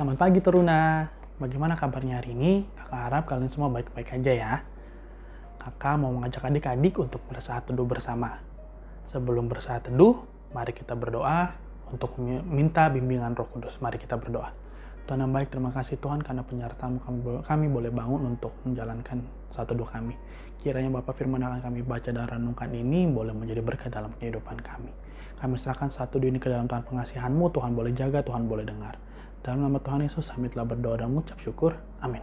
pagi Teruna. Bagaimana kabarnya hari ini? Kakak harap kalian semua baik-baik aja ya. Kakak mau mengajak adik-adik untuk bersaat teduh bersama. Sebelum bersaat teduh, mari kita berdoa untuk minta bimbingan roh kudus. Mari kita berdoa. Tuhan yang baik, terima kasih Tuhan karena penyertaan kami, kami boleh bangun untuk menjalankan satu doa kami. Kiranya Bapak firman akan kami baca dan renungkan ini boleh menjadi berkat dalam kehidupan kami. Kami serahkan satu ini ke dalam Tuhan pengasihanmu, Tuhan boleh jaga, Tuhan boleh dengar. Dalam nama Tuhan Yesus, kami telah berdoa dan mengucap syukur. Amin.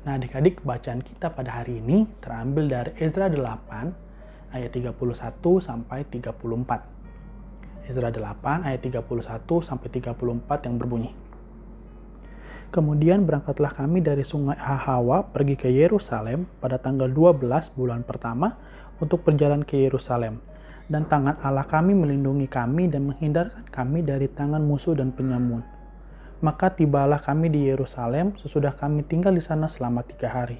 Nah adik-adik, bacaan kita pada hari ini terambil dari Ezra 8 ayat 31 sampai 34. Ezra 8 ayat 31 sampai 34 yang berbunyi. Kemudian berangkatlah kami dari sungai Ahawa pergi ke Yerusalem pada tanggal 12 bulan pertama untuk berjalan ke Yerusalem. Dan tangan Allah kami melindungi kami dan menghindarkan kami dari tangan musuh dan penyamun maka tibalah kami di Yerusalem sesudah kami tinggal di sana selama tiga hari.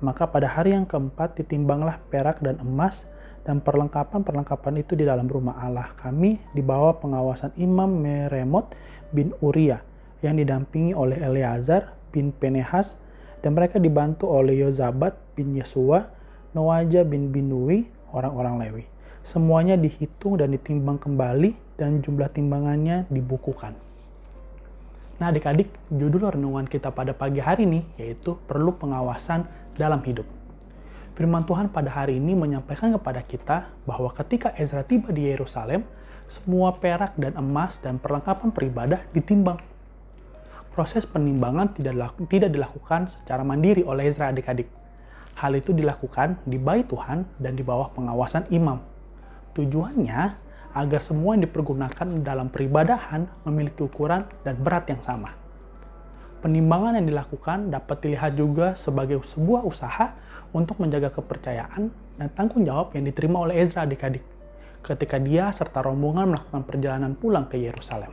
Maka pada hari yang keempat ditimbanglah perak dan emas dan perlengkapan-perlengkapan itu di dalam rumah Allah kami di bawah pengawasan Imam Meremot bin Uria yang didampingi oleh Eleazar bin Penehas dan mereka dibantu oleh Yozabat bin Yesua, Noaja bin Binui, orang-orang Lewi. Semuanya dihitung dan ditimbang kembali dan jumlah timbangannya dibukukan. Nah adik-adik, judul renungan kita pada pagi hari ini yaitu perlu pengawasan dalam hidup. Firman Tuhan pada hari ini menyampaikan kepada kita bahwa ketika Ezra tiba di Yerusalem, semua perak dan emas dan perlengkapan beribadah ditimbang. Proses penimbangan tidak, tidak dilakukan secara mandiri oleh Ezra adik-adik. Hal itu dilakukan di bait Tuhan dan di bawah pengawasan imam. Tujuannya agar semua yang dipergunakan dalam peribadahan memiliki ukuran dan berat yang sama. Penimbangan yang dilakukan dapat dilihat juga sebagai sebuah usaha untuk menjaga kepercayaan dan tanggung jawab yang diterima oleh Ezra adik-adik ketika dia serta rombongan melakukan perjalanan pulang ke Yerusalem.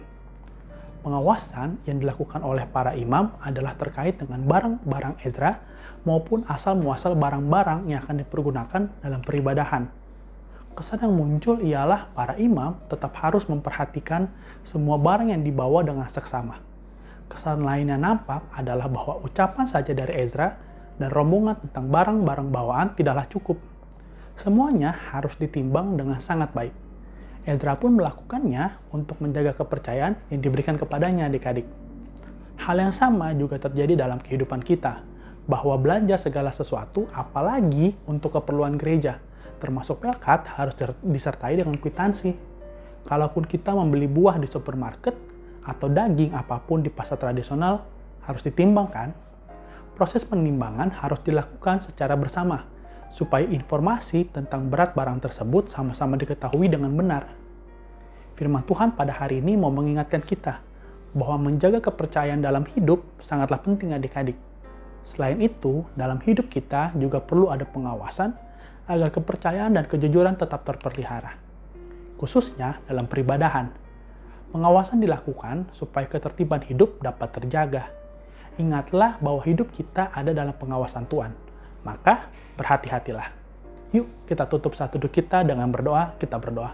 Pengawasan yang dilakukan oleh para imam adalah terkait dengan barang-barang Ezra maupun asal-muasal barang-barang yang akan dipergunakan dalam peribadahan kesan yang muncul ialah para imam tetap harus memperhatikan semua barang yang dibawa dengan seksama. Kesan lain yang nampak adalah bahwa ucapan saja dari Ezra dan rombongan tentang barang-barang bawaan tidaklah cukup. Semuanya harus ditimbang dengan sangat baik. Ezra pun melakukannya untuk menjaga kepercayaan yang diberikan kepadanya adik-adik. Hal yang sama juga terjadi dalam kehidupan kita, bahwa belanja segala sesuatu apalagi untuk keperluan gereja termasuk pelkat harus disertai dengan kwitansi. Kalaupun kita membeli buah di supermarket atau daging apa pun di pasar tradisional harus ditimbangkan. Proses penimbangan harus dilakukan secara bersama supaya informasi tentang berat barang tersebut sama-sama diketahui dengan benar. Firman Tuhan pada hari ini mau mengingatkan kita bahwa menjaga kepercayaan dalam hidup sangatlah penting adik-adik. Selain itu, dalam hidup kita juga perlu ada pengawasan agar kepercayaan dan kejujuran tetap terpelihara, khususnya dalam peribadahan. Pengawasan dilakukan supaya ketertiban hidup dapat terjaga. Ingatlah bahwa hidup kita ada dalam pengawasan Tuhan, maka berhati-hatilah. Yuk kita tutup satu duduk kita dengan berdoa, kita berdoa.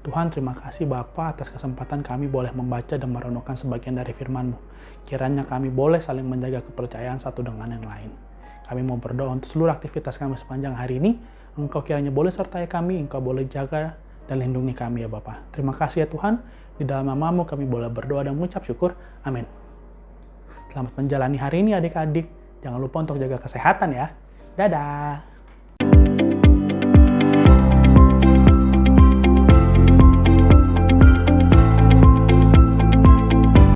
Tuhan terima kasih Bapa atas kesempatan kami boleh membaca dan merenungkan sebagian dari firman-Mu. Kiranya kami boleh saling menjaga kepercayaan satu dengan yang lain. Kami mau berdoa untuk seluruh aktivitas kami sepanjang hari ini, Engkau kiranya boleh sertai kami, Engkau boleh jaga dan lindungi kami ya Bapak. Terima kasih ya Tuhan, di dalam namamu kami boleh berdoa dan mengucap syukur. Amin. Selamat menjalani hari ini adik-adik. Jangan lupa untuk jaga kesehatan ya. Dadah.